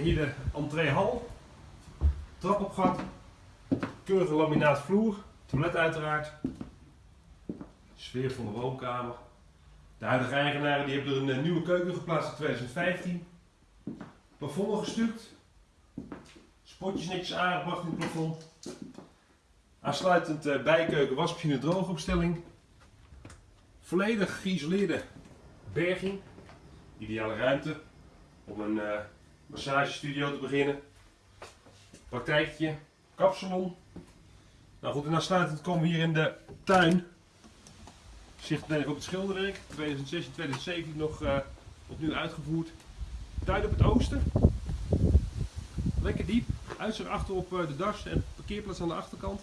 Hier de entreehal. Trapopgat. Keurige laminaatvloer. Toilet uiteraard. Sfeer van de woonkamer. De huidige eigenaren die hebben er een eh, nieuwe keuken geplaatst in 2015. Plafond gestuukt. Spotjes netjes aangebracht in het plafond. Aansluitend eh, bijkeuken, wasmachine, droogopstelling. Volledig geïsoleerde berging. Ideale ruimte om een eh, massagestudio te beginnen. Praktijkje, kapsalon. Nou goed, en aansluitend komen we hier in de tuin. Zicht meteen op het schilderwerk. 2016, 2017 nog eh, opnieuw uitgevoerd. Tuin op het oosten. Lekker diep. Uitzicht achter op eh, de das en parkeerplaats aan de achterkant.